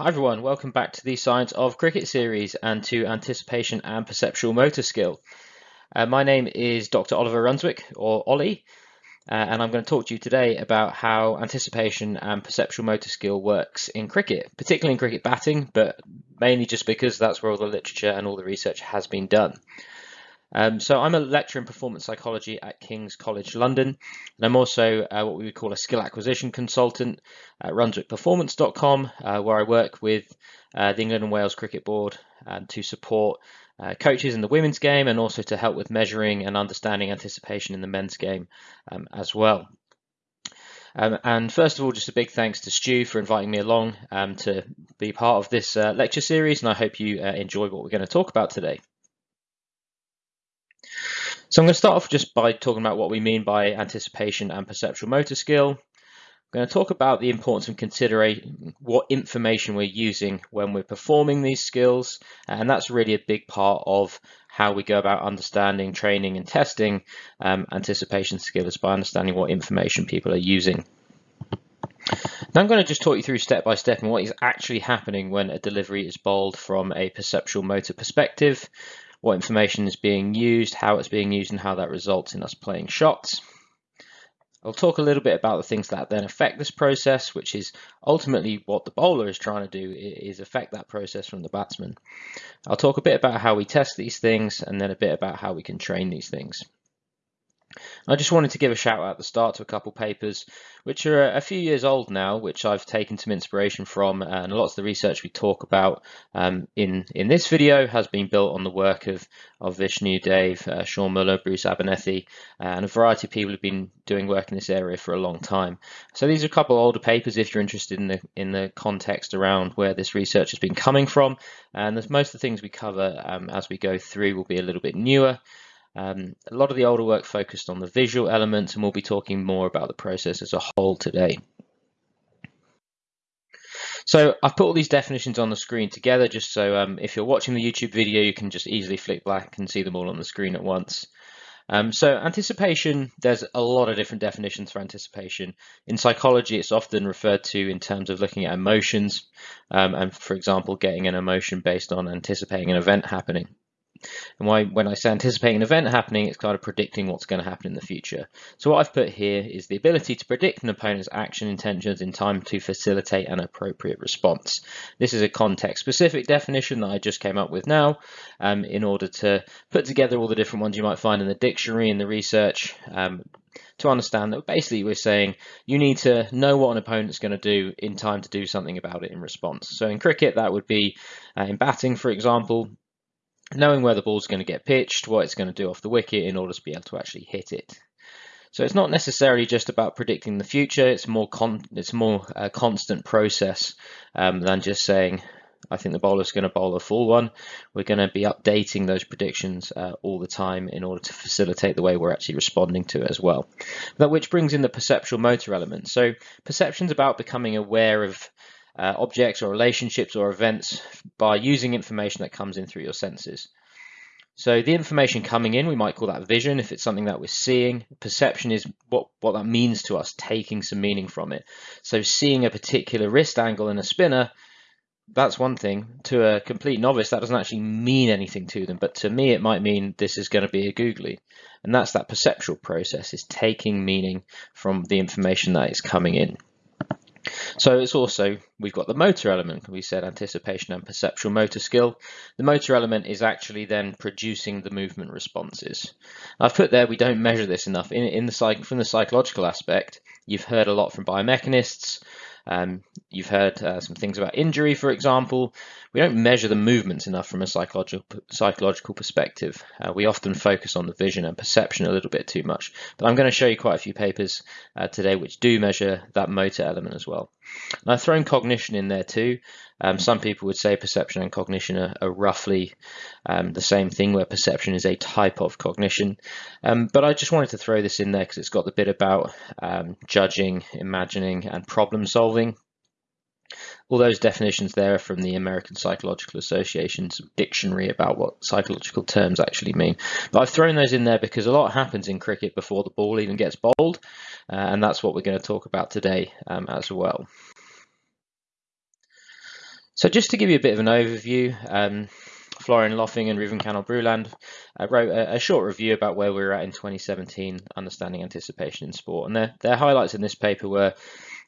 Hi everyone, welcome back to the Science of Cricket series and to Anticipation and Perceptual Motor Skill. Uh, my name is Dr. Oliver Runswick, or Ollie, uh, and I'm going to talk to you today about how anticipation and perceptual motor skill works in cricket, particularly in cricket batting, but mainly just because that's where all the literature and all the research has been done. Um, so I'm a lecturer in performance psychology at King's College London, and I'm also uh, what we would call a skill acquisition consultant at runswickperformance.com, uh, where I work with uh, the England and Wales Cricket Board um, to support uh, coaches in the women's game and also to help with measuring and understanding anticipation in the men's game um, as well. Um, and first of all, just a big thanks to Stu for inviting me along um, to be part of this uh, lecture series, and I hope you uh, enjoy what we're going to talk about today. So I'm going to start off just by talking about what we mean by anticipation and perceptual motor skill. I'm going to talk about the importance of considering what information we're using when we're performing these skills, and that's really a big part of how we go about understanding, training, and testing um, anticipation skills by understanding what information people are using. Now I'm going to just talk you through step by step and what is actually happening when a delivery is bowled from a perceptual motor perspective what information is being used, how it's being used, and how that results in us playing shots. I'll talk a little bit about the things that then affect this process, which is ultimately what the bowler is trying to do is affect that process from the batsman. I'll talk a bit about how we test these things and then a bit about how we can train these things. I just wanted to give a shout out at the start to a couple papers which are a few years old now, which I've taken some inspiration from, and lots of the research we talk about um, in in this video has been built on the work of of Vishnu, Dave, uh, Sean Muller, Bruce Abernethy, uh, and a variety of people who've been doing work in this area for a long time. So these are a couple older papers if you're interested in the in the context around where this research has been coming from, and most of the things we cover um, as we go through will be a little bit newer. Um, a lot of the older work focused on the visual elements, and we'll be talking more about the process as a whole today. So I've put all these definitions on the screen together just so um, if you're watching the YouTube video, you can just easily flick back and see them all on the screen at once. Um, so anticipation, there's a lot of different definitions for anticipation. In psychology, it's often referred to in terms of looking at emotions um, and, for example, getting an emotion based on anticipating an event happening. And why, when I say anticipating an event happening, it's kind of predicting what's going to happen in the future. So what I've put here is the ability to predict an opponent's action intentions in time to facilitate an appropriate response. This is a context-specific definition that I just came up with now um, in order to put together all the different ones you might find in the dictionary and the research um, to understand that basically we're saying you need to know what an opponent's going to do in time to do something about it in response. So in cricket, that would be uh, in batting, for example, knowing where the ball's going to get pitched, what it's going to do off the wicket in order to be able to actually hit it. So it's not necessarily just about predicting the future. It's more con it's more a constant process um, than just saying, I think the bowler's going to bowl a full one. We're going to be updating those predictions uh, all the time in order to facilitate the way we're actually responding to it as well. That which brings in the perceptual motor element. So perception's about becoming aware of uh, objects or relationships or events by using information that comes in through your senses. So the information coming in, we might call that vision if it's something that we're seeing. Perception is what, what that means to us, taking some meaning from it. So seeing a particular wrist angle in a spinner, that's one thing. To a complete novice, that doesn't actually mean anything to them. But to me, it might mean this is going to be a googly. And that's that perceptual process, is taking meaning from the information that is coming in. So it's also, we've got the motor element, we said anticipation and perceptual motor skill. The motor element is actually then producing the movement responses. I've put there, we don't measure this enough. In, in the From the psychological aspect, you've heard a lot from biomechanists, um, you've heard uh, some things about injury, for example. We don't measure the movements enough from a psychological psychological perspective. Uh, we often focus on the vision and perception a little bit too much. But I'm going to show you quite a few papers uh, today which do measure that motor element as well. And I've thrown cognition in there too. Um, some people would say perception and cognition are, are roughly um, the same thing, where perception is a type of cognition. Um, but I just wanted to throw this in there because it's got the bit about um, judging, imagining, and problem solving. all those definitions there are from the American Psychological Association's dictionary about what psychological terms actually mean. But I've thrown those in there because a lot happens in cricket before the ball even gets bowled, uh, and that's what we're going to talk about today um, as well. So just to give you a bit of an overview, um, Florian Loffing and Rouven Cañal-Bruland uh, wrote a, a, short review about where we were at in 2017, understanding anticipation in sport. And their, their highlights in this paper were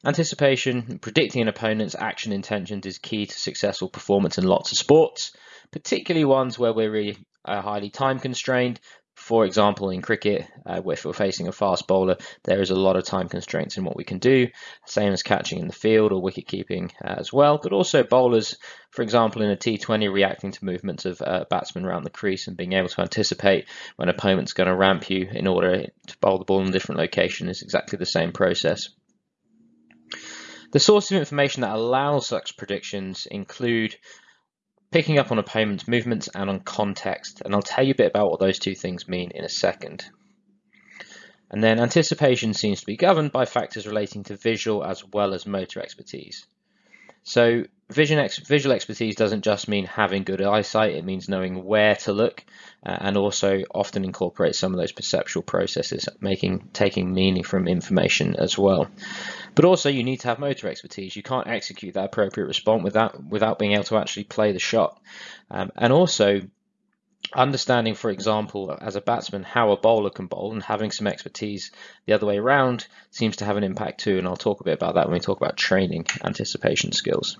anticipation, predicting an opponent's action intentions is key to successful performance in lots of sports, particularly ones where we're really uh, highly time constrained, for example, in cricket, uh, if we're facing a fast bowler, there is a lot of time constraints in what we can do, same as catching in the field or wicket keeping uh, as well. But also bowlers, for example, in a T20, reacting to movements of uh, batsmen around the crease and being able to anticipate when opponent's going to ramp you in order to bowl the ball in a different location is exactly the same process. The source of information that allows such predictions include picking up on opponent's movements and on context, and I'll tell you a bit about what those two things mean in a second. And then anticipation seems to be governed by factors relating to visual as well as motor expertise. So vision ex visual expertise doesn't just mean having good eyesight, it means knowing where to look uh, and also often incorporates some of those perceptual processes, making taking meaning from information as well. But also you need to have motor expertise. You can't execute that appropriate response without without being able to actually play the shot. Um, and also understanding, for example, as a batsman, how a bowler can bowl and having some expertise the other way around seems to have an impact too. And I'll talk a bit about that when we talk about training anticipation skills.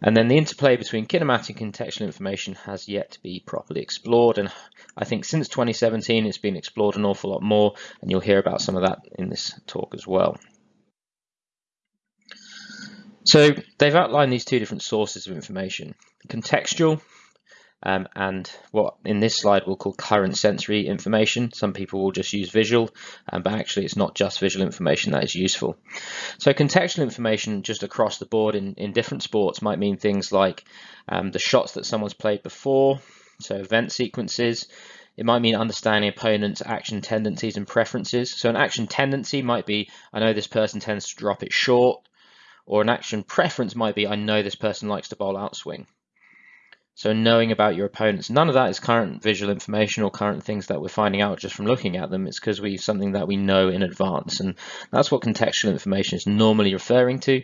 And then the interplay between kinematic and contextual information has yet to be properly explored. And I think since 2017, it's been explored an awful lot more. And you'll hear about some of that in this talk as well. So they've outlined these two different sources of information, contextual um, and what in this slide we'll call current sensory information. Some people will just use visual, um, but actually it's not just visual information that is useful. So contextual information just across the board in, in different sports might mean things like um, the shots that someone's played before, so event sequences, it might mean understanding opponent's action tendencies and preferences. So an action tendency might be, I know this person tends to drop it short, or an action preference might be, I know this person likes to bowl outswing. So knowing about your opponents, none of that is current visual information or current things that we're finding out just from looking at them. It's because we something that we know in advance, and that's what contextual information is normally referring to.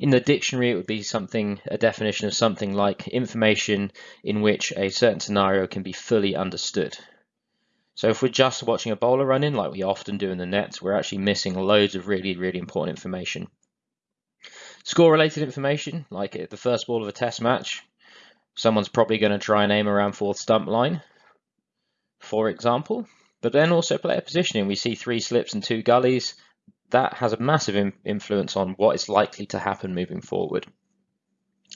In the dictionary, it would be something, a definition of something like information in which a certain scenario can be fully understood. So if we're just watching a bowler run in, like we often do in the nets, we're actually missing loads of really, really important information. Score related information, like the first ball of a test match, someone's probably going to try and aim around fourth stump line, for example. But then also player positioning. We see three slips and two gullies. That has a massive influence on what is likely to happen moving forward.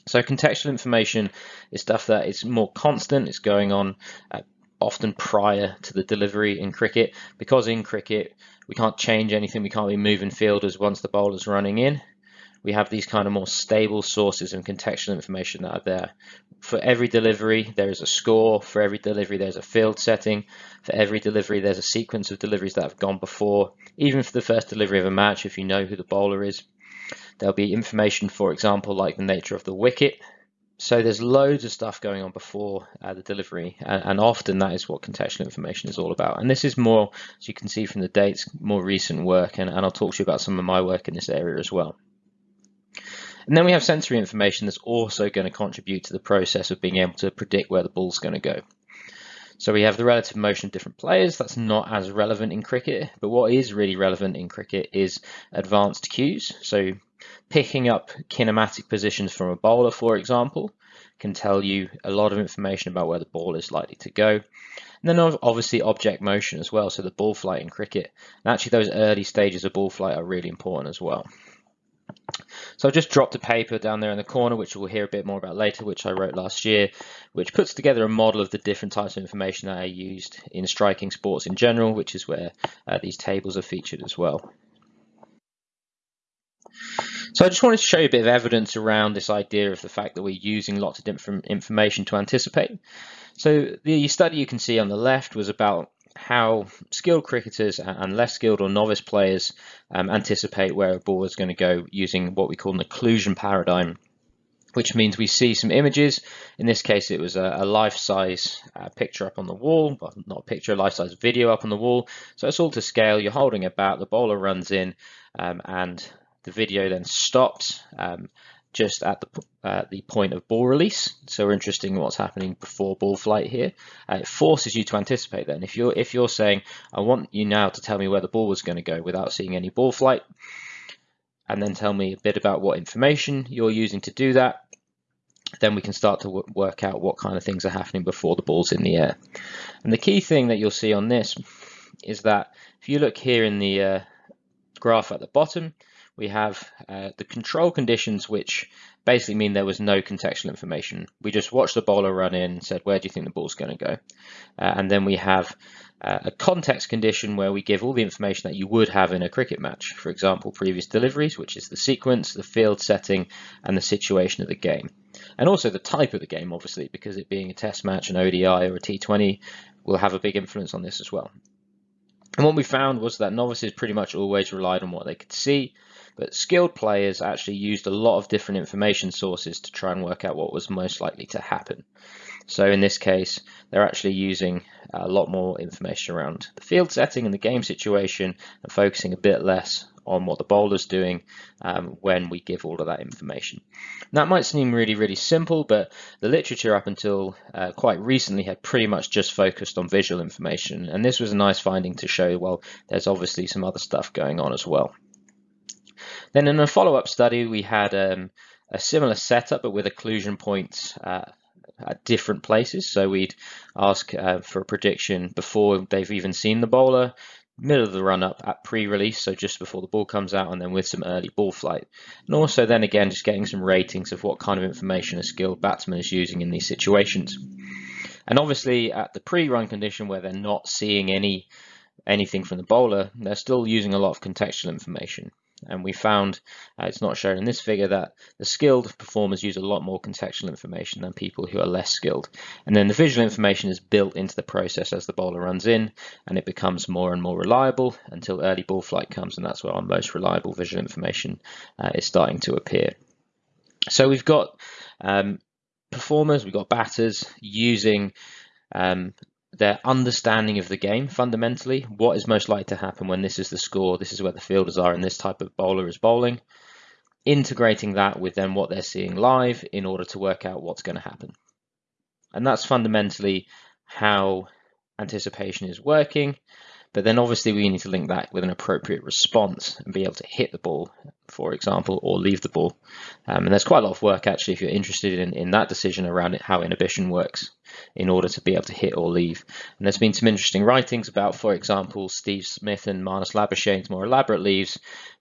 So contextual information is stuff that is more constant. It's going on uh, often prior to the delivery in cricket. Because in cricket, we can't change anything. We can't be moving fielders once the bowler's running in we have these kind of more stable sources and contextual information that are there. For every delivery, there is a score. For every delivery, there's a field setting. For every delivery, there's a sequence of deliveries that have gone before. Even for the first delivery of a match, if you know who the bowler is, there'll be information, for example, like the nature of the wicket. So there's loads of stuff going on before uh, the delivery, and, and, often that is what contextual information is all about. And this is more, as you can see from the dates, more recent work, and, and I'll talk to you about some of my work in this area as well. And then we have sensory information that's also going to contribute to the process of being able to predict where the ball's going to go. So we have the relative motion of different players. That's not as relevant in cricket, but what is really relevant in cricket is advanced cues. So picking up kinematic positions from a bowler, for example, can tell you a lot of information about where the ball is likely to go. And then obviously object motion as well, so the ball flight in cricket. And actually those early stages of ball flight are really important as well. So I've just dropped a paper down there in the corner, which we'll hear a bit more about later, which I wrote last year, which puts together a model of the different types of information that I used in striking sports in general, which is where uh, these tables are featured as well. So I just wanted to show you a bit of evidence around this idea of the fact that we're using lots of different information to anticipate. So the study you can see on the left was about how skilled cricketers and less skilled or novice players um, anticipate where a ball is going to go using what we call an occlusion paradigm which means we see some images. In this case, it was a, a life-size uh, picture up on the wall, well, not a picture, a life-size video up on the wall. So it's all to scale. You're holding a bat, the bowler runs in, um, and the video then stops um, just at the uh, the point of ball release. So we're interested in what's happening before ball flight here. Uh, it forces you to anticipate then. If you're if you're saying, I want you now to tell me where the ball was going to go without seeing any ball flight, and then tell me a bit about what information you're using to do that, then we can start to work out what kind of things are happening before the ball's in the air. And the key thing that you'll see on this is that if you look here in the uh, graph at the bottom, we have uh, the control conditions, which basically mean there was no contextual information. We just watched the bowler run in said, where do you think the ball's going to go? Uh, and then we have uh, a context condition where we give all the information that you would have in a cricket match. For example, previous deliveries, which is the sequence, the field setting, and the situation of the game. And also the type of the game, obviously, because it being a test match, an ODI or a T20 will have a big influence on this as well. And what we found was that novices pretty much always relied on what they could see, but skilled players actually used a lot of different information sources to try and work out what was most likely to happen. So in this case, they're actually using a lot more information around the field setting and the game situation and focusing a bit less on what the bowler's doing um, when we give all of that information. that might seem really, really simple, but the literature up until uh, quite recently had pretty much just focused on visual information. And this was a nice finding to show, well, there's obviously some other stuff going on as well. Then in a follow-up study, we had um, a similar setup, but with occlusion points uh, at different places. So we'd ask uh, for a prediction before they've even seen the bowler, middle of the run up at pre-release, so just before the ball comes out, and then with some early ball flight. And also then again, just getting some ratings of what kind of information a skilled batsman is using in these situations. And obviously at the pre-run condition where they're not seeing any anything from the bowler, they're still using a lot of contextual information. And we found, uh, it's not shown in this figure, that the skilled performers use a lot more contextual information than people who are less skilled. And then the visual information is built into the process as the bowler runs in, and it becomes more and more reliable until early ball flight comes, and that's where our most reliable visual information uh, is starting to appear. So we've got um, performers, we've got batters using um, their understanding of the game fundamentally. What is most likely to happen when this is the score, this is where the fielders are, and this type of bowler is bowling. Integrating that with then what they're seeing live in order to work out what's going to happen. And that's fundamentally how anticipation is working. But then obviously we need to link that with an appropriate response and be able to hit the ball, for example, or leave the ball. Um, and there's quite a lot of work actually if you're interested in, in that decision around it, how inhibition works in order to be able to hit or leave. And there's been some interesting writings about, for example, Steve Smith and Marnus Labuschagne's more elaborate leaves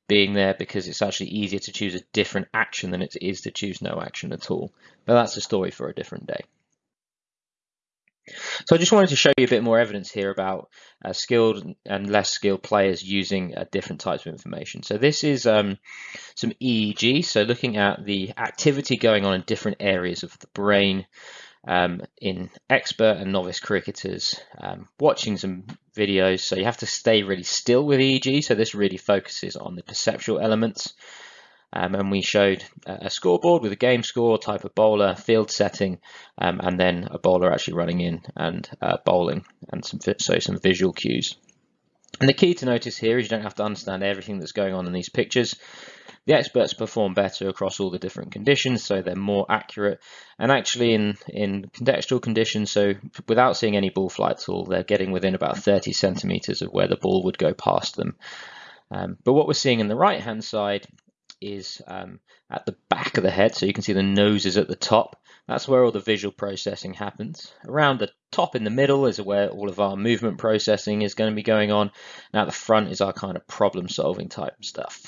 being there because it's actually easier to choose a different action than it is to choose no action at all. But that's a story for a different day. So I just wanted to show you a bit more evidence here about uh, skilled and less skilled players using uh, different types of information. So this is um, some EEG, so looking at the activity going on in different areas of the brain um, in expert and novice cricketers, um, watching some videos. So you have to stay really still with EEG, so this really focuses on the perceptual elements. Um, and we showed a scoreboard with a game score, type of bowler, field setting, um, and then a bowler actually running in and uh, bowling, and some so some visual cues. And the key to notice here is you don't have to understand everything that's going on in these pictures. The experts perform better across all the different conditions, so they're more accurate. And actually in, in contextual conditions, so without seeing any ball flight at all, they're getting within about 30 centimeters of where the ball would go past them. Um, but what we're seeing in the right-hand side is um, at the back of the head, so you can see the nose is at the top. That's where all the visual processing happens. Around the top in the middle is where all of our movement processing is going to be going on. Now the front is our kind of problem solving type stuff.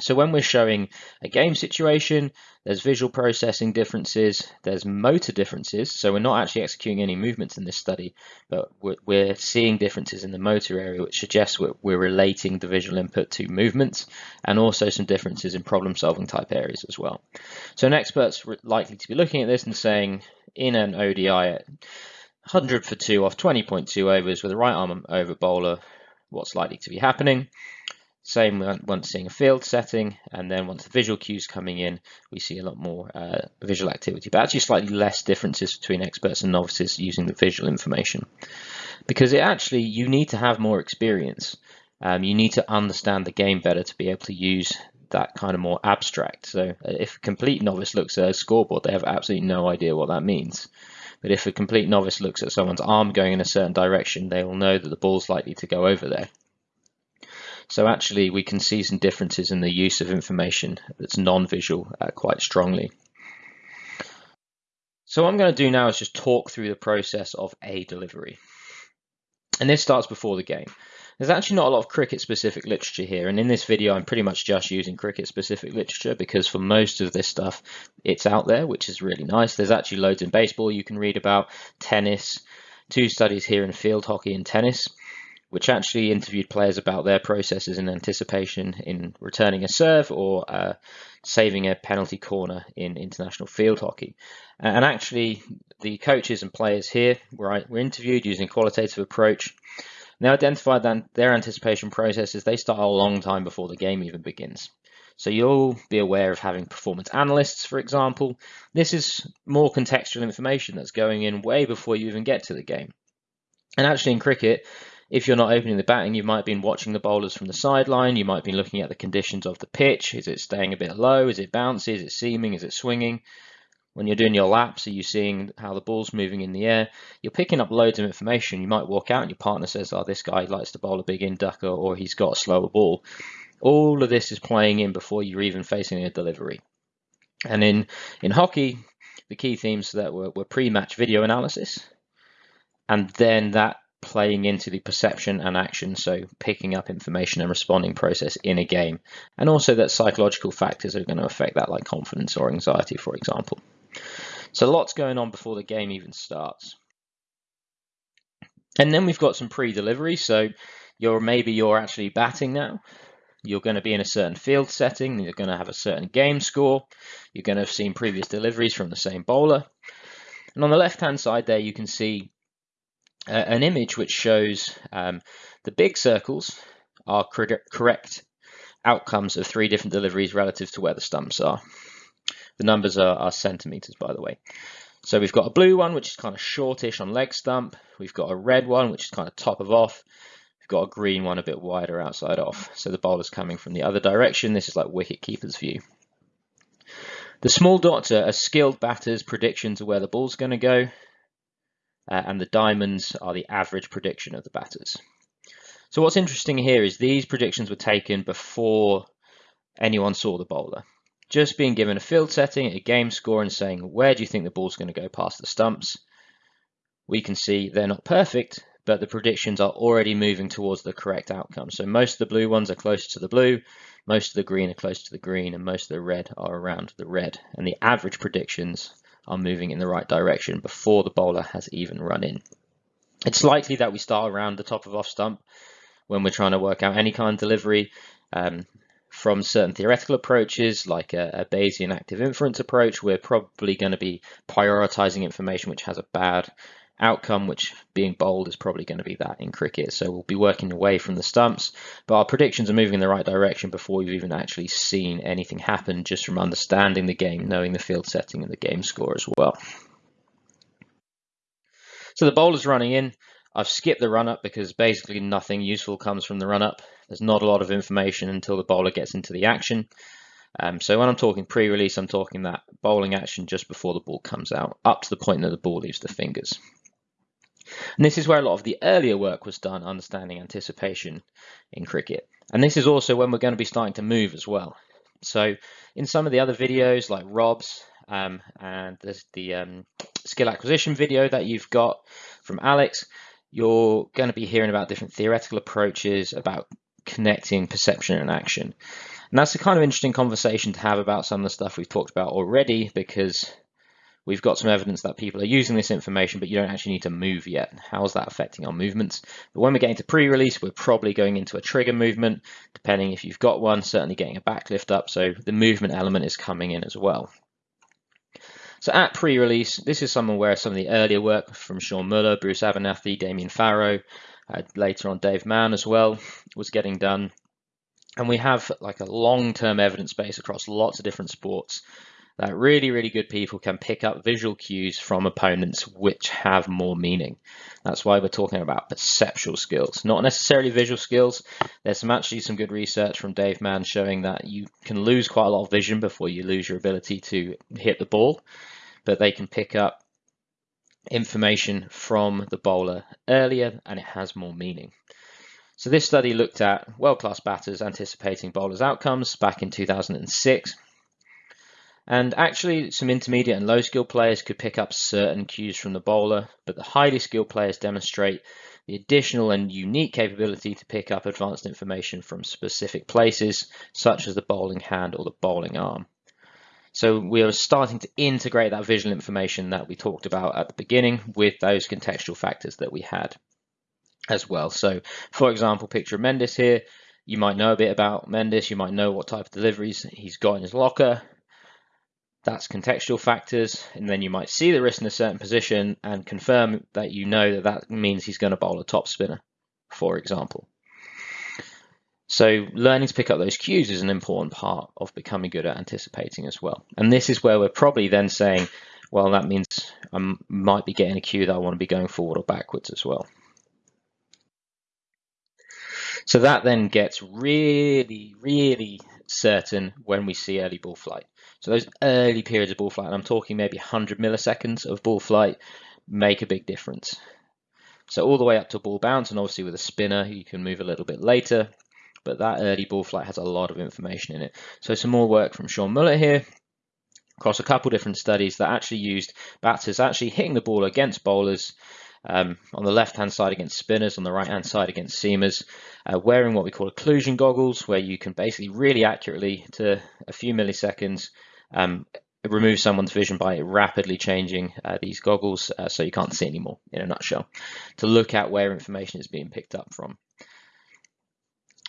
So when we're showing a game situation, there's visual processing differences, there's motor differences. So we're not actually executing any movements in this study, but we're, we're seeing differences in the motor area, which suggests we're, we're, relating the visual input to movements and also some differences in problem solving type areas as well. So an expert's likely to be looking at this and saying in an ODI at 100 for two off 20.2 overs with a right arm over bowler, what's likely to be happening. Same once seeing a field setting, and then once the visual cues coming in, we see a lot more uh, visual activity, but actually slightly less differences between experts and novices using the visual information. Because it actually, you need to have more experience. Um, you need to understand the game better to be able to use that kind of more abstract. So uh, if a complete novice looks at a scoreboard, they have absolutely no idea what that means. But if a complete novice looks at someone's arm going in a certain direction, they will know that the ball's likely to go over there. So actually we can see some differences in the use of information that's non-visual uh, quite strongly. So what I'm going to do now is just talk through the process of a delivery. And this starts before the game. There's actually not a lot of cricket specific literature here and in this video I'm pretty much just using cricket specific literature because for most of this stuff it's out there which is really nice. There's actually loads in baseball you can read about, tennis, two studies here in field hockey and tennis which actually interviewed players about their processes in anticipation in returning a serve or uh, saving a penalty corner in international field hockey. And actually, the coaches and players here were, were interviewed using a qualitative approach. They identified that their anticipation processes, they start a long time before the game even begins. So you'll be aware of having performance analysts, for example. This is more contextual information that's going in way before you even get to the game. And actually in cricket, if you're not opening the batting, you might have been watching the bowlers from the sideline. You might have been looking at the conditions of the pitch. Is it staying a bit low? Is it bouncy? Is it seaming? Is it swinging? When you're doing your laps, are you seeing how the ball's moving in the air? You're picking up loads of information. You might walk out and your partner says, oh, this guy likes to bowl a big in ducker or he's got a slower ball. All of this is playing in before you're even facing a delivery. And in, in hockey, the key themes that were, were pre-match video analysis, and then that playing into the perception and action, so picking up information and responding process in a game, and also that psychological factors are going to affect that, like confidence or anxiety, for example. So lots going on before the game even starts. And then we've got some pre-delivery, so you're maybe you're actually batting now. You're going to be in a certain field setting, you're going to have a certain game score, you're going to have seen previous deliveries from the same bowler. And on the left-hand side there, you can see an image which shows um, the big circles are correct outcomes of three different deliveries relative to where the stumps are. The numbers are, are centimeters, by the way. So we've got a blue one, which is kind of shortish on leg stump. We've got a red one, which is kind of top of off. We've got a green one a bit wider outside off. So the bowler's coming from the other direction. This is like wicket keeper's view. The small dots are a skilled batters' prediction of where the ball's going to go uh, and the diamonds are the average prediction of the batters. So what's interesting here is these predictions were taken before anyone saw the bowler. Just being given a field setting, a game score, and saying, where do you think the ball's going to go past the stumps? We can see they're not perfect, but the predictions are already moving towards the correct outcome. So most of the blue ones are closer to the blue, most of the green are closer to the green, and most of the red are around the red. And the average predictions are moving in the right direction before the bowler has even run in. It's likely that we start around the top of off stump when we're trying to work out any kind of delivery um, from certain theoretical approaches like a, a Bayesian active inference approach. We're probably going to be prioritizing information which has a bad outcome, which being bowled is probably going to be that in cricket. So we'll be working away from the stumps, but our predictions are moving in the right direction before we've even actually seen anything happen, just from understanding the game, knowing the field setting and the game score as well. So the bowler's running in. I've skipped the run up because basically nothing useful comes from the run up. There's not a lot of information until the bowler gets into the action. Um, so when I'm talking pre-release, I'm talking that bowling action just before the ball comes out, up to the point that the ball leaves the fingers. And this is where a lot of the earlier work was done, understanding anticipation in cricket. And this is also when we're going to be starting to move as well. So in some of the other videos like Rob's um, and there's the um, skill acquisition video that you've got from Alex, you're going to be hearing about different theoretical approaches about connecting perception and action. And that's a kind of interesting conversation to have about some of the stuff we've talked about already because We've got some evidence that people are using this information, but you don't actually need to move yet. How is that affecting our movements? But when we're getting to pre-release, we're probably going into a trigger movement, depending if you've got one, certainly getting a backlift up. So the movement element is coming in as well. So at pre-release, this is some where some of the earlier work from Sean Muller, Bruce Abernethy, Damian Farrow, uh, later on Dave Mann as well, was getting done. And we have like a long-term evidence base across lots of different sports that really, really good people can pick up visual cues from opponents which have more meaning. That's why we're talking about perceptual skills, not necessarily visual skills. There's some actually some good research from Dave Mann showing that you can lose quite a lot of vision before you lose your ability to hit the ball, but they can pick up information from the bowler earlier and it has more meaning. So this study looked at world-class batters anticipating bowlers' outcomes back in 2006 and actually, some intermediate and low skill players could pick up certain cues from the bowler, but the highly skilled players demonstrate the additional and unique capability to pick up advanced information from specific places, such as the bowling hand or the bowling arm. So we are starting to integrate that visual information that we talked about at the beginning with those contextual factors that we had as well. So for example, picture Mendis here. You might know a bit about Mendis. You might know what type of deliveries he's got in his locker. That's contextual factors, and then you might see the wrist in a certain position and confirm that you know that that means he's going to bowl a top spinner, for example. So learning to pick up those cues is an important part of becoming good at anticipating as well. And this is where we're probably then saying, well, that means I might be getting a cue that I want to be going forward or backwards as well. So that then gets really, really certain when we see early ball flight. So those early periods of ball flight, and I'm talking maybe 100 milliseconds of ball flight, make a big difference. So all the way up to ball bounce, and obviously with a spinner, you can move a little bit later, but that early ball flight has a lot of information in it. So some more work from Sean Muller here, across a couple different studies that actually used batters actually hitting the ball against bowlers um, on the left-hand side against spinners, on the right-hand side against seamers, uh, wearing what we call occlusion goggles, where you can basically really accurately, to a few milliseconds, um, remove someone's vision by rapidly changing uh, these goggles uh, so you can't see anymore, in a nutshell, to look at where information is being picked up from.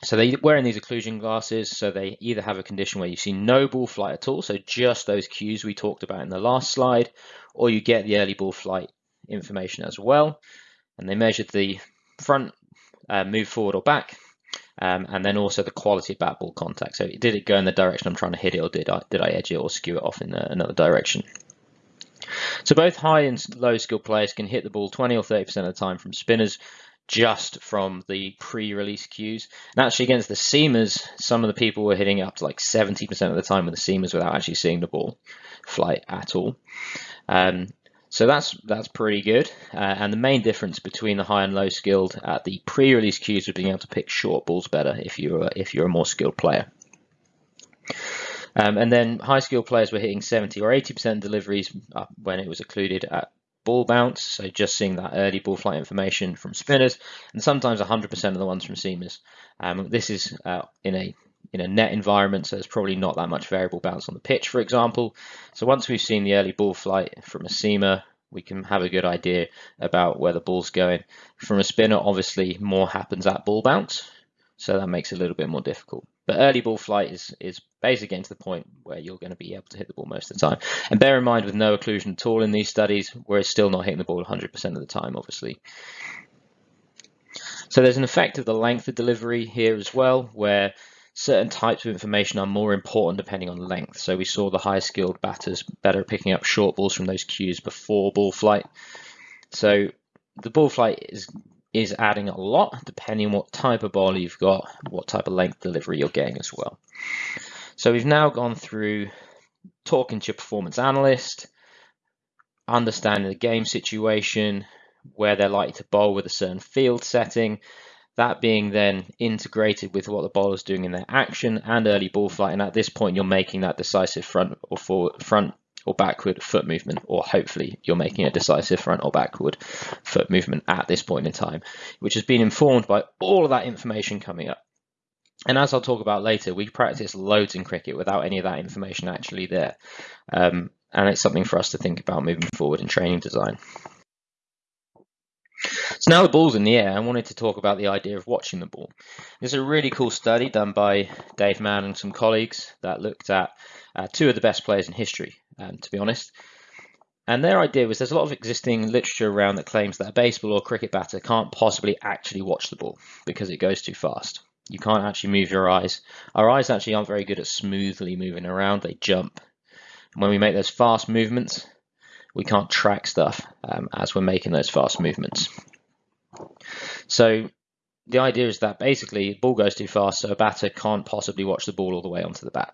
So they're wearing these occlusion glasses, so they either have a condition where you see no ball flight at all, so just those cues we talked about in the last slide, or you get the early ball flight information as well. And they measured the front uh, move forward or back, um, and then also the quality of bat ball contact. So did it go in the direction I'm trying to hit it, or did I did I edge it or skew it off in the, another direction? So both high and low skill players can hit the ball 20 or 30% of the time from spinners just from the pre-release cues. And actually against the seamers, some of the people were hitting up to like 70% of the time with the seamers without actually seeing the ball fly at all. Um, so that's that's pretty good. Uh, and the main difference between the high and low skilled at the pre-release cues was being able to pick short balls better if you're a, if you're a more skilled player. Um, and then high skilled players were hitting 70 or 80% deliveries when it was occluded at ball bounce. So just seeing that early ball flight information from spinners, and sometimes 100% of the ones from seamers. Um, this is uh, in a in a net environment, so there's probably not that much variable bounce on the pitch, for example. So once we've seen the early ball flight from a seamer, we can have a good idea about where the ball's going. From a spinner, obviously, more happens at ball bounce, so that makes it a little bit more difficult. But early ball flight is, is basically getting to the point where you're going to be able to hit the ball most of the time. And bear in mind, with no occlusion at all in these studies, we're still not hitting the ball 100% of the time, obviously. So there's an effect of the length of delivery here as well, where certain types of information are more important depending on length. So we saw the high skilled batters better picking up short balls from those cues before ball flight. So the ball flight is is adding a lot depending on what type of ball you've got, what type of length delivery you're getting as well. So we've now gone through talking to your performance analyst, understanding the game situation, where they're likely to bowl with a certain field setting, that being then integrated with what the bowler's doing in their action and early ball flight. And at this point, you're making that decisive front or forward, front or backward foot movement, or hopefully you're making a decisive front or backward foot movement at this point in time, which has been informed by all of that information coming up. And as I'll talk about later, we practice loads in cricket without any of that information actually there. Um, and it's something for us to think about moving forward in training design. So now the ball's in the air, I wanted to talk about the idea of watching the ball. There's a really cool study done by Dave Mann and some colleagues that looked at uh, two of the best players in history, um, to be honest. And their idea was there's a lot of existing literature around that claims that a baseball or cricket batter can't possibly actually watch the ball because it goes too fast. You can't actually move your eyes. Our eyes actually aren't very good at smoothly moving around, they jump. And when we make those fast movements, we can't track stuff um, as we're making those fast movements. So the idea is that basically the ball goes too fast, so a batter can't possibly watch the ball all the way onto the bat.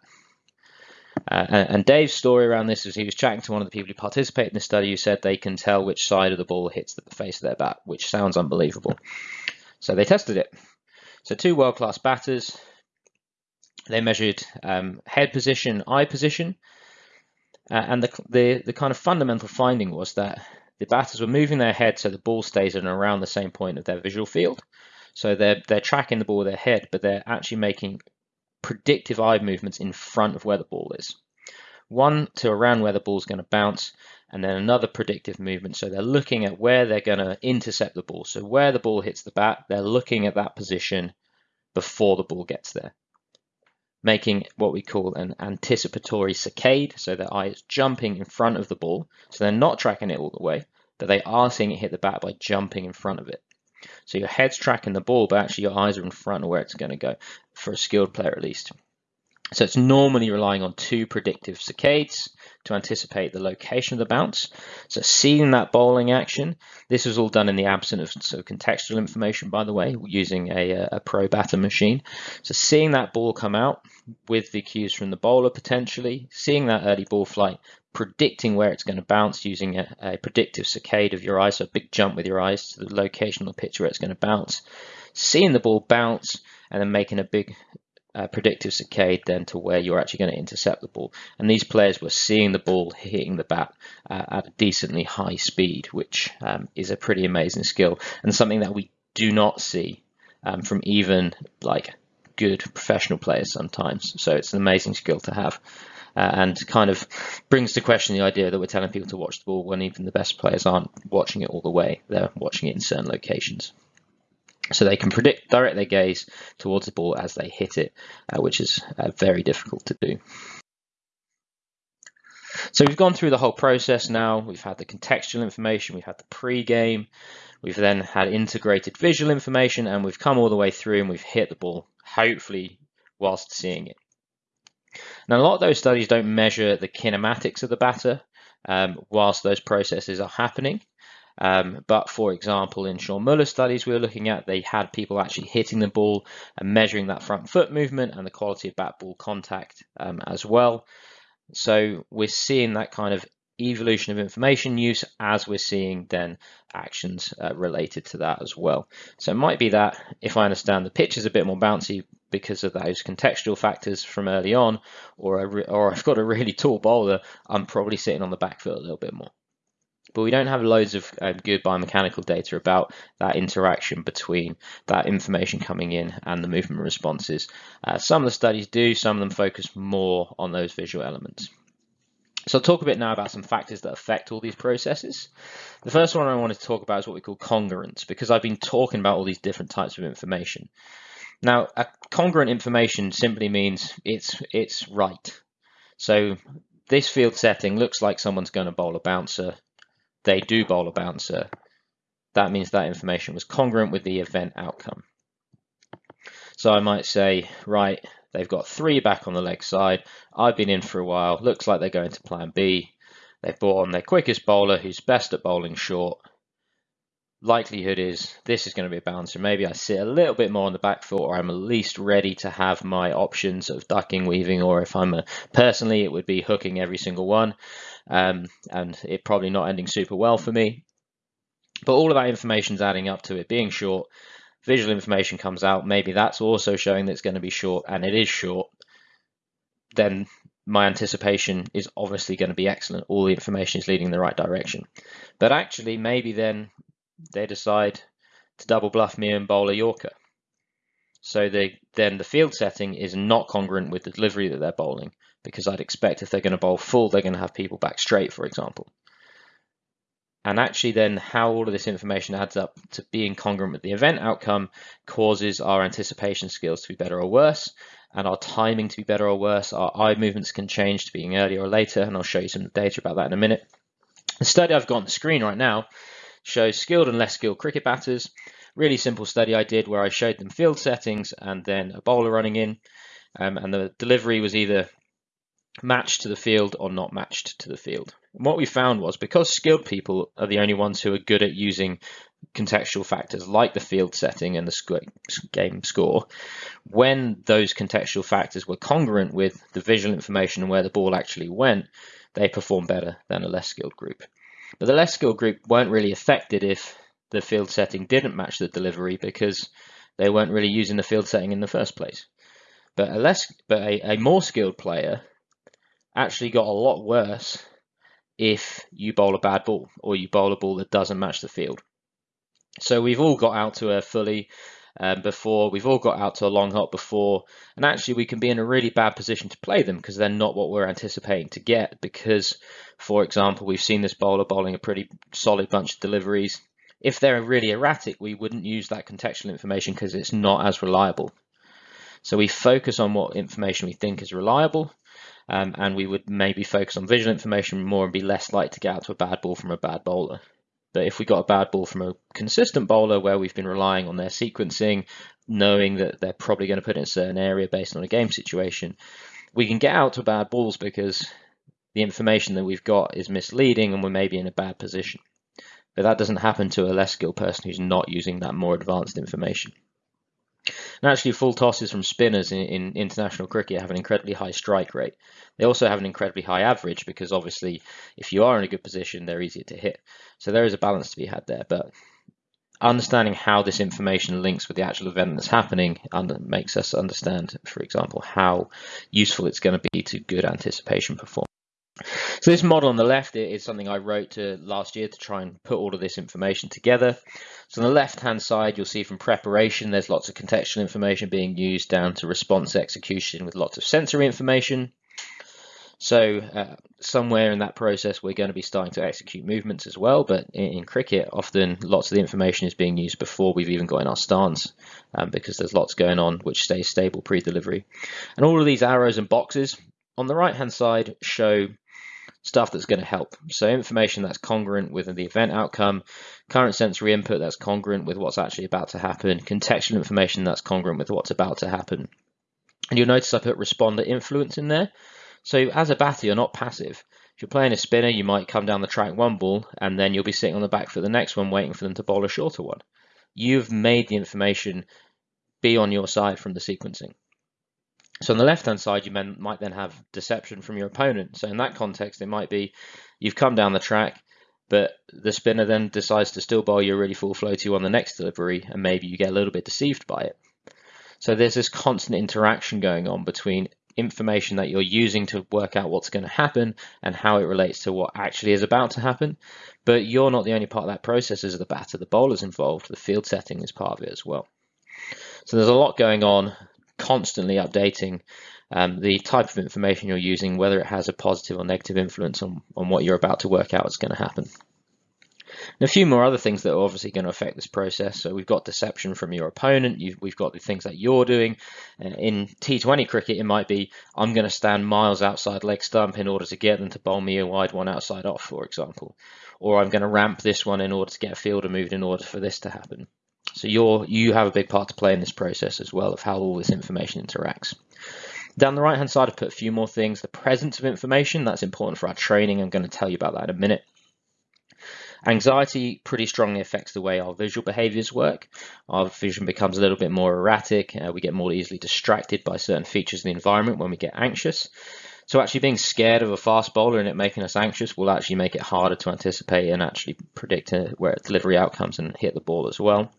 Uh, and, Dave's story around this is he was chatting to one of the people who participated in the study who said they can tell which side of the ball hits the face of their bat, which sounds unbelievable. So they tested it. So two world-class batters, they measured um, head position, eye position, uh, and the, the, the kind of fundamental finding was that the batters were moving their head so the ball stays in around the same point of their visual field. So they're, they're tracking the ball with their head, but they're actually making predictive eye movements in front of where the ball is. One to around where the ball's going to bounce, and then another predictive movement. So they're looking at where they're going to intercept the ball. So where the ball hits the bat, they're looking at that position before the ball gets there, making what we call an anticipatory saccade. So their eye is jumping in front of the ball. So they're not tracking it all the way, but they are seeing it hit the bat by jumping in front of it. So your head's tracking the ball, but actually your eyes are in front of where it's going to go, for a skilled player at least. So it's normally relying on two predictive saccades to anticipate the location of the bounce. So seeing that bowling action, this was all done in the absence of so contextual information, by the way, using a, uh, a ProBatter machine. So seeing that ball come out with the cues from the bowler potentially, seeing that early ball flight, predicting where it's going to bounce using a, a predictive saccade of your eyes, so a big jump with your eyes to the location on the pitch where it's going to bounce, seeing the ball bounce and then making a big uh, predictive saccade then to where you're actually going to intercept the ball. And these players were seeing the ball hitting the bat uh, at a decently high speed, which um, is a pretty amazing skill and something that we do not see um, from even like good professional players sometimes. So it's an amazing skill to have uh, and kind of brings to question the idea that we're telling people to watch the ball when even the best players aren't watching it all the way. They're watching it in certain locations. So they can predict, direct their gaze towards the ball as they hit it, uh, which is uh, very difficult to do. So we've gone through the whole process now. We've had the contextual information, we've had the pre-game, we've then had integrated visual information, and we've come all the way through and we've hit the ball, hopefully whilst seeing it. Now, a lot of those studies don't measure the kinematics of the batter um, whilst those processes are happening. Um, but for example, in Sean Muller's studies we were looking at, they had people actually hitting the ball and measuring that front foot movement and the quality of bat ball contact um, as well. So we're seeing that kind of evolution of information use as we're seeing then actions uh, related to that as well. So it might be that if I understand the pitch is a bit more bouncy because of those contextual factors from early on, or, or I've got a really tall bowler, I'm probably sitting on the back foot a little bit more. But we don't have loads of uh, good biomechanical data about that interaction between that information coming in and the movement responses. Uh, some of the studies do, some of them focus more on those visual elements. So I'll talk a bit now about some factors that affect all these processes. The first one I want to talk about is what we call congruence, because I've been talking about all these different types of information. Now, congruent information simply means it's it's right. So this field setting looks like someone's going to bowl a bouncer. They do bowl a bouncer. That means that information was congruent with the event outcome. So I might say, right, They've got three back on the leg side. I've been in for a while. Looks like they're going to plan B. They've brought on their quickest bowler who's best at bowling short. Likelihood is this is going to be a bouncer. Maybe I sit a little bit more on the back foot or I'm at least ready to have my options of ducking, weaving, or if I'm a, personally, it would be hooking every single one. Um, and it probably not ending super well for me. But all of that information is adding up to it being short visual information comes out, maybe that's also showing that it's going to be short and it is short, then my anticipation is obviously going to be excellent. All the information is leading in the right direction. But actually, maybe then they decide to double bluff me and bowl a Yorker. So they, then the field setting is not congruent with the delivery that they're bowling because I'd expect if they're going to bowl full, they're going to have people back straight, for example and actually then how all of this information adds up to being congruent with the event outcome causes our anticipation skills to be better or worse and our timing to be better or worse. Our eye movements can change to being earlier or later and I'll show you some data about that in a minute. The study I've got on the screen right now shows skilled and less skilled cricket batters. Really simple study I did where I showed them field settings and then a bowler running in, um, and the delivery was either matched to the field or not matched to the field. And what we found was because skilled people are the only ones who are good at using contextual factors like the field setting and the game score, when those contextual factors were congruent with the visual information and where the ball actually went, they performed better than a less skilled group. But the less skilled group weren't really affected if the field setting didn't match the delivery because they weren't really using the field setting in the first place. But a less, but a, a more skilled player actually got a lot worse if you bowl a bad ball or you bowl a ball that doesn't match the field. So we've all got out to a fully um, before, we've all got out to a long hop before, and actually we can be in a really bad position to play them because they're not what we're anticipating to get. Because, for example, we've seen this bowler bowling a pretty solid bunch of deliveries. If they're really erratic, we wouldn't use that contextual information because it's not as reliable. So we focus on what information we think is reliable um, and we would maybe focus on visual information more and be less likely to get out to a bad ball from a bad bowler. But if we got a bad ball from a consistent bowler where we've been relying on their sequencing, knowing that they're probably going to put it in a certain area based on a game situation, we can get out to bad balls because the information that we've got is misleading and we're maybe in a bad position. But that doesn't happen to a less skilled person who's not using that more advanced information. And actually, full tosses from spinners in, in, international cricket have an incredibly high strike rate. They also have an incredibly high average because obviously, if you are in a good position, they're easier to hit. So there is a balance to be had there. But understanding how this information links with the actual event that's happening makes us understand, for example, how useful it's going to be to good anticipation performance. So this model on the left is something I wrote to last year to try and put all of this information together. So on the left-hand side, you'll see from preparation, there's lots of contextual information being used down to response execution with lots of sensory information. So uh, somewhere in that process, we're going to be starting to execute movements as well. But in, in, cricket, often lots of the information is being used before we've even got in our stance um, because there's lots going on which stays stable pre-delivery. And all of these arrows and boxes on the right-hand side show stuff that's going to help. So information that's congruent with the event outcome, current sensory input that's congruent with what's actually about to happen, contextual information that's congruent with what's about to happen. And you'll notice I put responder influence in there. So as a batter, you're not passive. If you're playing a spinner, you might come down the track one ball, and then you'll be sitting on the back for the next one, waiting for them to bowl a shorter one. You've made the information be on your side from the sequencing. So on the left-hand side, you might then have deception from your opponent. So in that context, it might be you've come down the track, but the spinner then decides to still bowl you a really full flow to you on the next delivery, and maybe you get a little bit deceived by it. So there's this constant interaction going on between information that you're using to work out what's going to happen and how it relates to what actually is about to happen. But you're not the only part of that process as the batter. The bowler's involved. The field setting is part of it as well. So there's a lot going on constantly updating um, the type of information you're using, whether it has a positive or negative influence on, on what you're about to work out is going to happen. And a few more other things that are obviously going to affect this process. So we've got deception from your opponent. You've, we've got the things that you're doing. Uh, in T20 cricket, it might be I'm going to stand miles outside leg stump in order to get them to bowl me a wide one outside off, for example. Or I'm going to ramp this one in order to get a fielder moved in order for this to happen. So you're, you have a big part to play in this process as well of how all this information interacts. Down the right hand side, I've put a few more things. The presence of information, that's important for our training. I'm going to tell you about that in a minute. Anxiety pretty strongly affects the way our visual behaviors work. Our vision becomes a little bit more erratic. Uh, we get more easily distracted by certain features of the environment when we get anxious. So actually being scared of a fast bowler and it making us anxious will actually make it harder to anticipate and actually predict uh, where delivery outcomes and hit the ball as well.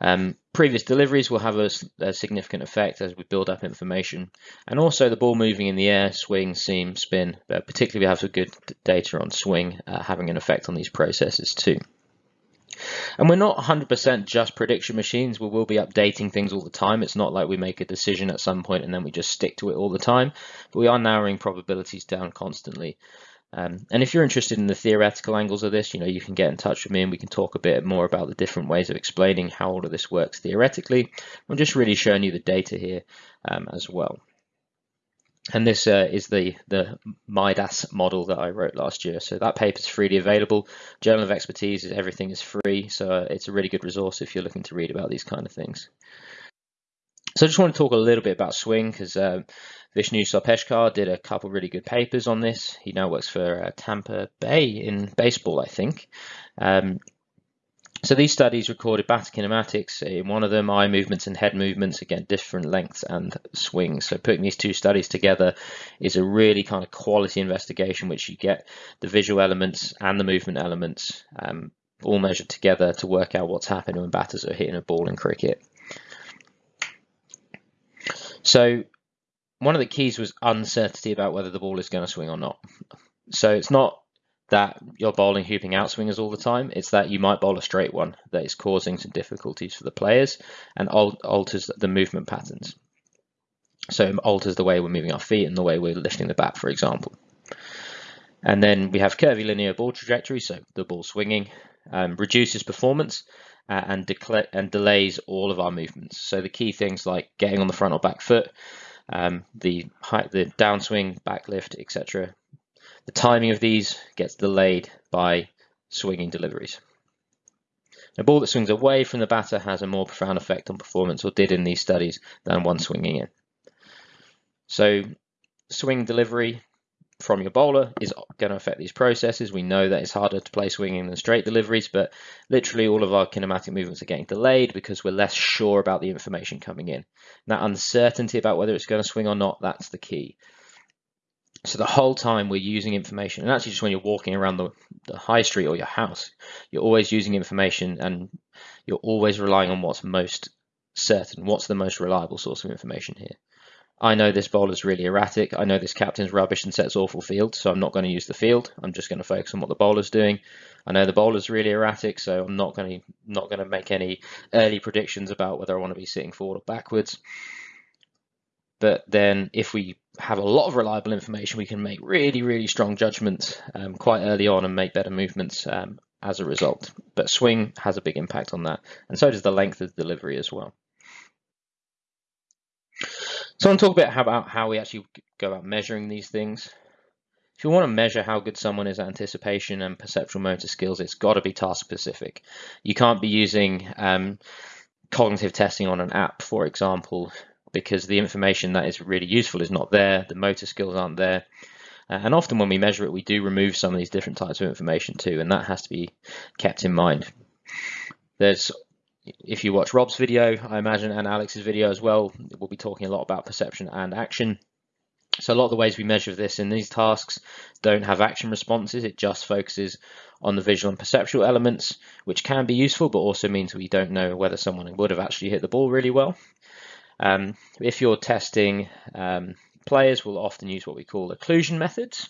Um, previous deliveries will have a, a, significant effect as we build up information. And also the ball moving in the air, swing, seam, spin, but particularly we have some good data on swing uh, having an effect on these processes too. And we're not 100% just prediction machines. We will be updating things all the time. It's not like we make a decision at some point and then we just stick to it all the time. But we are narrowing probabilities down constantly. Um, and if you're interested in the theoretical angles of this, you know, you can get in touch with me and we can talk a bit more about the different ways of explaining how all of this works theoretically. I'm just really showing you the data here um, as well. And this uh, is the, the Midas model that I wrote last year. So that paper is freely available. Journal of Expertise, is everything is free. So it's a really good resource if you're looking to read about these kind of things. So I just want to talk a little bit about swing because uh, Vishnu Sarpeshkar did a couple really good papers on this. He now works for uh, Tampa Bay in baseball, I think. Um, so these studies recorded batter kinematics in one of them, eye movements and head movements, again, different lengths and swings. So putting these two studies together is a really kind of quality investigation, which you get the visual elements and the movement elements um, all measured together to work out what's happening when batters are hitting a ball in cricket. So one of the keys was uncertainty about whether the ball is going to swing or not. So it's not that you're bowling hooping out swingers all the time. It's that you might bowl a straight one that is causing some difficulties for the players and alters the movement patterns. So it alters the way we're moving our feet and the way we're lifting the bat, for example. And then we have curvy linear ball trajectory, so the ball swinging, um, reduces performance uh, and, and delays all of our movements. So the key things like getting on the front or back foot, um, the height, the downswing, backlift, etc. The timing of these gets delayed by swinging deliveries. A ball that swings away from the batter has a more profound effect on performance, or did in these studies, than one swinging in. So swing delivery from your bowler is going to affect these processes. We know that it's harder to play swinging than straight deliveries, but literally all of our kinematic movements are getting delayed because we're less sure about the information coming in. That uncertainty about whether it's going to swing or not, that's the key. So the whole time we're using information, and actually just when you're walking around the, the high street or your house, you're always using information and you're always relying on what's most certain, what's the most reliable source of information here. I know this bowler's really erratic. I know this captain's rubbish and sets awful field, so I'm not going to use the field. I'm just going to focus on what the bowler's doing. I know the bowler's really erratic, so I'm not going to not going to make any early predictions about whether I want to be sitting forward or backwards. But then, if we have a lot of reliable information, we can make really, really strong judgments um, quite early on and make better movements um, as a result. But swing has a big impact on that, and so does the length of the delivery as well. So I want to talk a bit about how we actually go about measuring these things. If you want to measure how good someone is at anticipation and perceptual motor skills, it's got to be task specific. You can't be using um, cognitive testing on an app, for example, because the information that is really useful is not there, the motor skills aren't there. Uh, and often when we measure it, we do remove some of these different types of information too, and that has to be kept in mind. There's if you watch Rob's video, I imagine, and Alex's video as well, we'll be talking a lot about perception and action. So a lot of the ways we measure this in these tasks don't have action responses. It just focuses on the visual and perceptual elements, which can be useful, but also means we don't know whether someone would have actually hit the ball really well. Um, if you're testing um, players, we'll often use what we call occlusion methods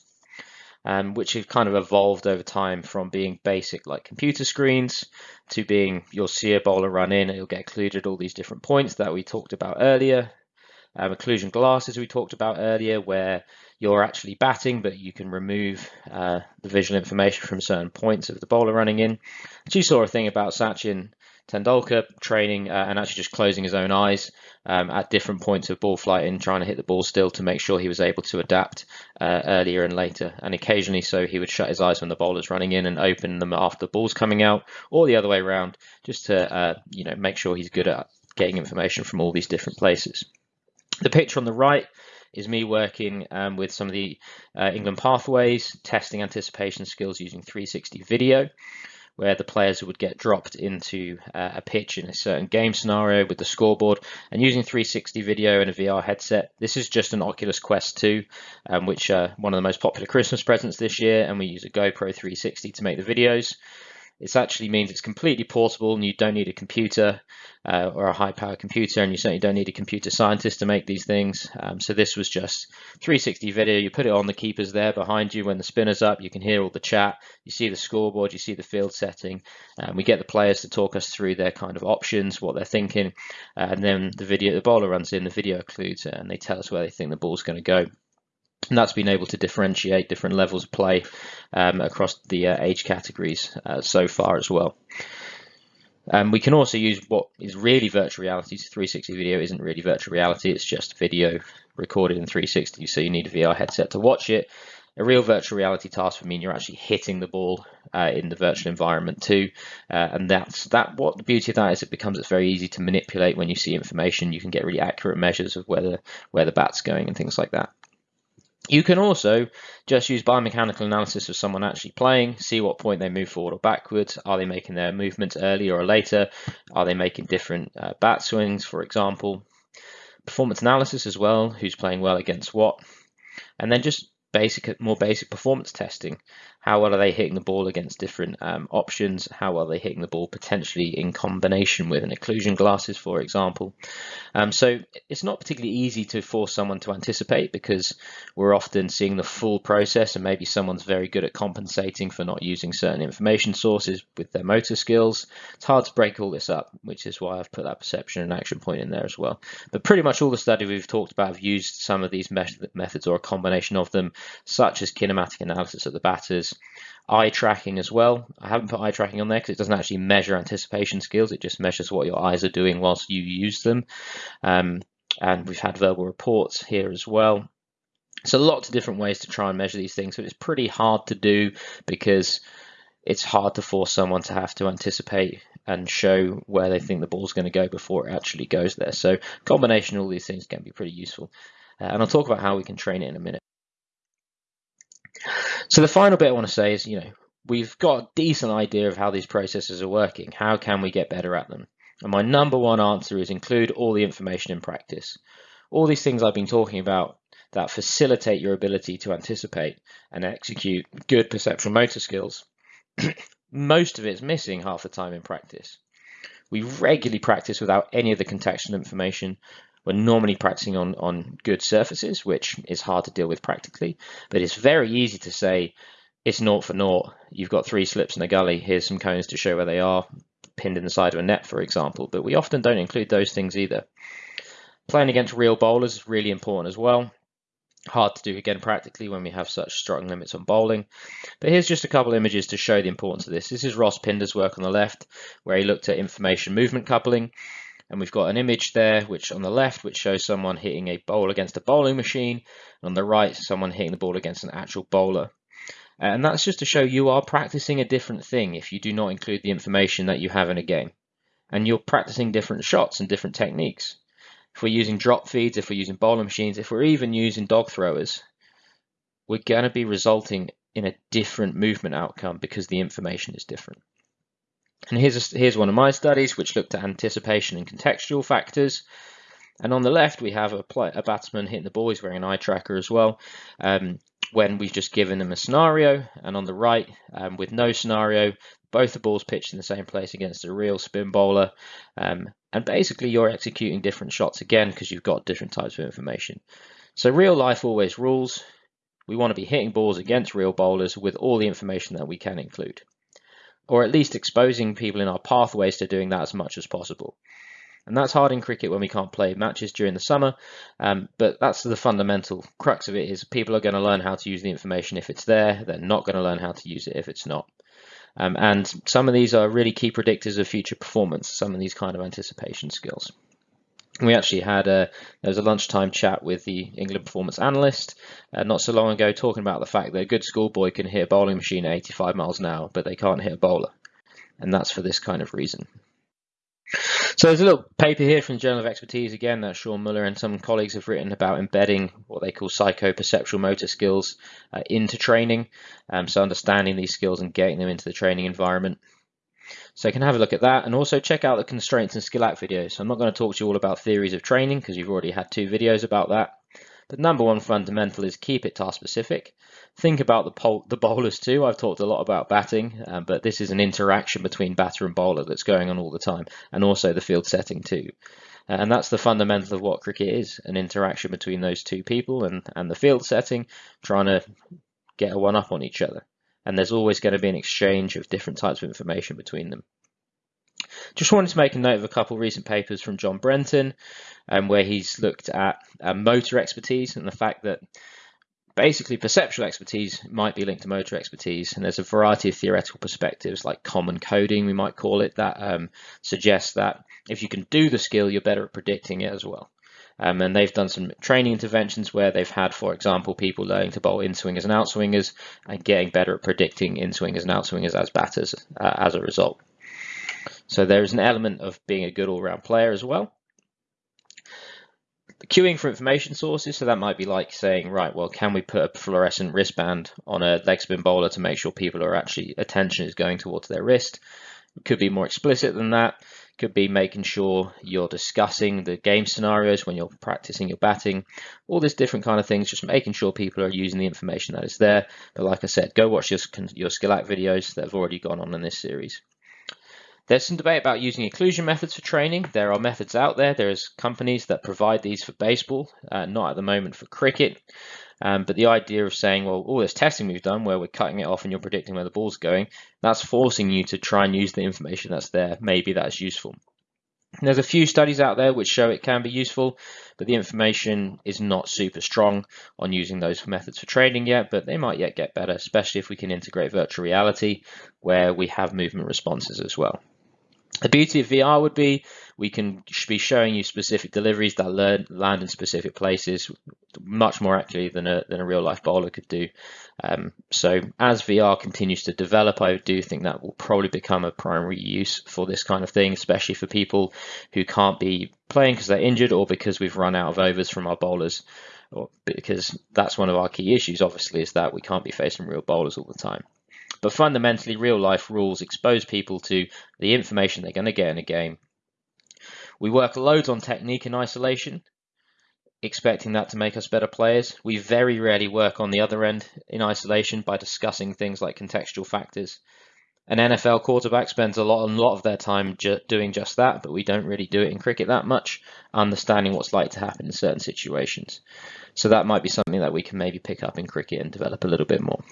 um, which have kind of evolved over time from being basic like computer screens to being you'll see a bowler run in and you'll get occluded all these different points that we talked about earlier. Um, occlusion glasses we talked about earlier where you're actually batting but you can remove uh, the visual information from certain points of the bowler running in. you saw a thing about Sachin Tendulkar training uh, and actually just closing his own eyes um, at different points of ball flight and trying to hit the ball still to make sure he was able to adapt uh, earlier and later. And occasionally, so he would shut his eyes when the bowler's running in and open them after the ball's coming out, or the other way around, just to uh, you know make sure he's good at getting information from all these different places. The picture on the right is me working um, with some of the uh, England pathways, testing anticipation skills using 360 video where the players would get dropped into uh, a pitch in a certain game scenario with the scoreboard and using 360 video and a VR headset. This is just an Oculus Quest 2, um, which uh, one of the most popular Christmas presents this year, and we use a GoPro 360 to make the videos. It actually means it's completely portable and you don't need a computer uh, or a high power computer and you certainly don't need a computer scientist to make these things. Um, so this was just 360 video. You put it on the keepers there behind you when the spinner's up. You can hear all the chat. You see the scoreboard. You see the field setting. Um, we get the players to talk us through their kind of options, what they're thinking. And then the video, the bowler runs in, the video occludes it and they tell us where they think the ball's going to go and that's been able to differentiate different levels of play um, across the uh, age categories uh, so far as well. Um, we can also use what is really virtual reality. 360 video isn't really virtual reality, it's just video recorded in 360, so you need a VR headset to watch it. A real virtual reality task would mean you're actually hitting the ball uh, in the virtual environment too, uh, and that's that. What the beauty of that is, it becomes it's very easy to manipulate when you see information. You can get really accurate measures of where where the bat's going and things like that. You can also just use biomechanical analysis of someone actually playing, see what point they move forward or backwards. Are they making their movements earlier or later? Are they making different uh, bat swings, for example? Performance analysis as well, who's playing well against what? And then just basic, more basic performance testing. How well are they hitting the ball against different um, options? How well are they hitting the ball potentially in combination with an occlusion glasses, for example? Um, so it's not particularly easy to force someone to anticipate because we're often seeing the full process and maybe someone's very good at compensating for not using certain information sources with their motor skills. It's hard to break all this up, which is why I've put that perception and action point in there as well. But pretty much all the study we've talked about have used some of these methods or a combination of them, such as kinematic analysis of the batters, eye tracking as well. I haven't put eye tracking on there because it doesn't actually measure anticipation skills. It just measures what your eyes are doing whilst you use them. Um, and we've had verbal reports here as well. So lots of different ways to try and measure these things, but it's pretty hard to do because it's hard to force someone to have to anticipate and show where they think the ball's going to go before it actually goes there. So combination of all these things can be pretty useful. Uh, and I'll talk about how we can train it in a minute. So the final bit I want to say is, you know, we've got a decent idea of how these processes are working. How can we get better at them? And my number one answer is include all the information in practice. All these things I've been talking about that facilitate your ability to anticipate and execute good perceptual motor skills. Most of it's missing half the time in practice. We regularly practice without any of the contextual information. We're normally practicing on, on good surfaces, which is hard to deal with practically, but it's very easy to say it's naught for naught. You've got three slips in a gully. Here's some cones to show where they are, pinned in the side of a net, for example. But we often don't include those things either. Playing against real bowlers is really important as well. Hard to do again practically when we have such strong limits on bowling. But here's just a couple images to show the importance of this. This is Ross Pinder's work on the left, where he looked at information movement coupling. And we've got an image there, which on the left, which shows someone hitting a bowl against a bowling machine. And on the right, someone hitting the ball against an actual bowler. Uh, and that's just to show you are practicing a different thing if you do not include the information that you have in a game. And you're practicing different shots and different techniques. If we're using drop feeds, if we're using bowling machines, if we're even using dog throwers, we're going to be resulting in a different movement outcome because the information is different. And here's, a, here's one of my studies which looked at anticipation and contextual factors. And on the left, we have a, play, a batsman hitting the ball. He's wearing an eye tracker as well. Um, when we've just given them a scenario, and on the right, um, with no scenario, both the balls pitched in the same place against a real spin bowler. Um, and basically, you're executing different shots again because you've got different types of information. So real life always rules. We want to be hitting balls against real bowlers with all the information that we can include or at least exposing people in our pathways to doing that as much as possible. And that's hard in cricket when we can't play matches during the summer, um, but that's the fundamental crux of it is people are going to learn how to use the information if it's there, they're not going to learn how to use it if it's not. Um, and some of these are really key predictors of future performance, some of these kind of anticipation skills we actually had a there was a lunchtime chat with the England performance analyst uh, not so long ago talking about the fact that a good schoolboy can hit a bowling machine at 85 miles an hour but they can't hit a bowler. And that's for this kind of reason. So there's a little paper here from the Journal of Expertise again that Sean Muller and some colleagues have written about embedding what they call psychoperceptual motor skills uh, into training. Um, so understanding these skills and getting them into the training environment so you can have a look at that and also check out the constraints and skill act videos. So I'm not going to talk to you all about theories of training because you've already had two videos about that. But number one fundamental is keep it task specific. Think about the, the bowlers too. I've talked a lot about batting, um, but this is an interaction between batter and bowler that's going on all the time, and also the field setting too. Uh, and that's the fundamental of what cricket is, an interaction between those two people and, and the field setting, trying to get a one up on each other and there's always going to be an exchange of different types of information between them. Just wanted to make a note of a couple of recent papers from John Brenton, um, where he's looked at uh, motor expertise and the fact that basically perceptual expertise might be linked to motor expertise and there's a variety of theoretical perspectives like common coding we might call it that um, suggests that if you can do the skill you're better at predicting it as well um, and they've done some training interventions where they've had for example people learning to bowl in swingers and out swingers and getting better at predicting in swingers and out swingers as batters uh, as a result so there is an element of being a good all-round player as well cueing for information sources. So that might be like saying, right, well, can we put a fluorescent wristband on a leg spin bowler to make sure people are actually attention is going towards their wrist? It could be more explicit than that. Could be making sure you're discussing the game scenarios when you're practicing your batting. All these different kind of things, just making sure people are using the information that is there. But like I said, go watch your, your Skillac videos that have already gone on in this series. There's some debate about using occlusion methods for training. There are methods out there. There's companies that provide these for baseball, uh, not at the moment for cricket. Um, but the idea of saying, well, all this testing we've done where we're cutting it off and you're predicting where the ball's going, that's forcing you to try and use the information that's there. Maybe that's useful. There's a few studies out there which show it can be useful, but the information is not super strong on using those methods for training yet, but they might yet get better, especially if we can integrate virtual reality where we have movement responses as well. The beauty of VR would be we can be showing you specific deliveries that learn, land in specific places much more accurately than a, than a real life bowler could do. Um, so as VR continues to develop, I do think that will probably become a primary use for this kind of thing, especially for people who can't be playing because they're injured or because we've run out of overs from our bowlers. Or because that's one of our key issues, obviously, is that we can't be facing real bowlers all the time. But fundamentally, real life rules expose people to the information they're going to get in a game. We work loads on technique in isolation, expecting that to make us better players. We very rarely work on the other end in isolation by discussing things like contextual factors. An NFL quarterback spends a lot, a lot of their time ju doing just that, but we don't really do it in cricket that much, understanding what's like to happen in certain situations. So that might be something that we can maybe pick up in cricket and develop a little bit more.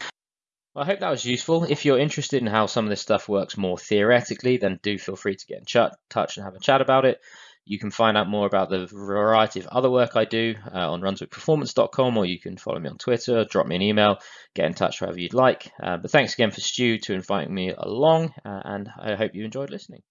Well, I hope that was useful. If you're interested in how some of this stuff works more theoretically, then do feel free to get in touch and have a chat about it. You can find out more about the variety of other work I do uh, on runswickperformance.com or you can follow me on Twitter, drop me an email, get in touch wherever you'd like. Uh, but thanks again for Stu to inviting me along uh, and I hope you enjoyed listening.